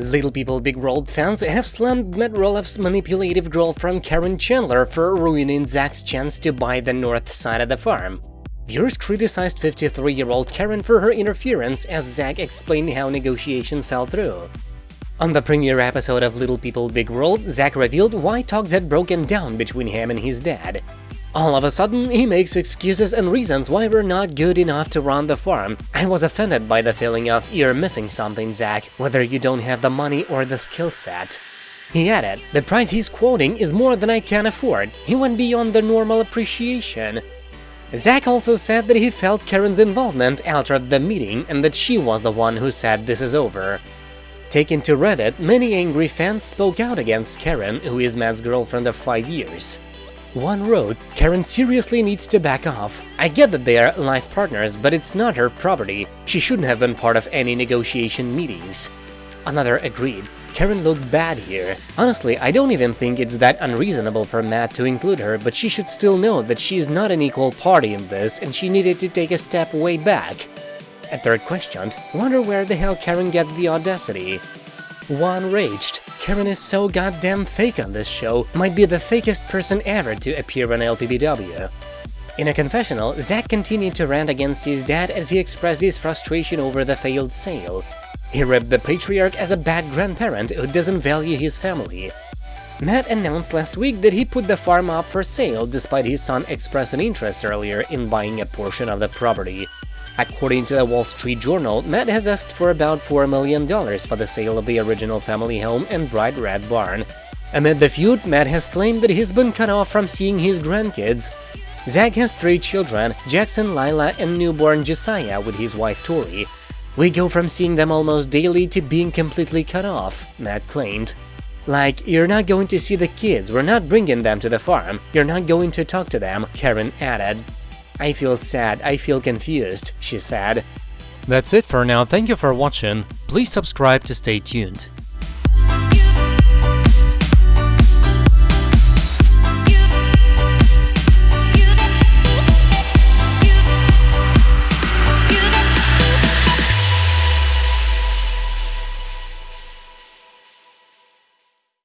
Little People Big World fans have slammed Matt Roloff's manipulative girlfriend Karen Chandler for ruining Zach's chance to buy the north side of the farm. Viewers criticized 53-year-old Karen for her interference as Zach explained how negotiations fell through. On the premiere episode of Little People Big World, Zach revealed why talks had broken down between him and his dad. All of a sudden, he makes excuses and reasons why we're not good enough to run the farm. I was offended by the feeling of you're missing something, Zach, whether you don't have the money or the skill set. He added, the price he's quoting is more than I can afford. He went beyond the normal appreciation. Zach also said that he felt Karen's involvement altered the meeting and that she was the one who said this is over. Taken to Reddit, many angry fans spoke out against Karen, who is Matt's girlfriend of five years. One wrote, Karen seriously needs to back off. I get that they are life partners, but it's not her property. She shouldn't have been part of any negotiation meetings. Another agreed, Karen looked bad here. Honestly, I don't even think it's that unreasonable for Matt to include her, but she should still know that she's not an equal party in this and she needed to take a step way back. A third questioned, wonder where the hell Karen gets the audacity. One raged, Karen is so goddamn fake on this show, might be the fakest person ever to appear on LPBW. In a confessional, Zach continued to rant against his dad as he expressed his frustration over the failed sale. He ripped the patriarch as a bad grandparent who doesn't value his family. Matt announced last week that he put the farm up for sale despite his son expressing interest earlier in buying a portion of the property. According to the Wall Street Journal, Matt has asked for about $4 million for the sale of the original family home and bright red barn. Amid the feud, Matt has claimed that he's been cut off from seeing his grandkids. Zach has three children, Jackson, Lila, and newborn Josiah with his wife Tori. We go from seeing them almost daily to being completely cut off, Matt claimed. Like, you're not going to see the kids, we're not bringing them to the farm, you're not going to talk to them, Karen added. I feel sad, I feel confused, she said. That's it for now, thank you for watching, please subscribe to stay tuned.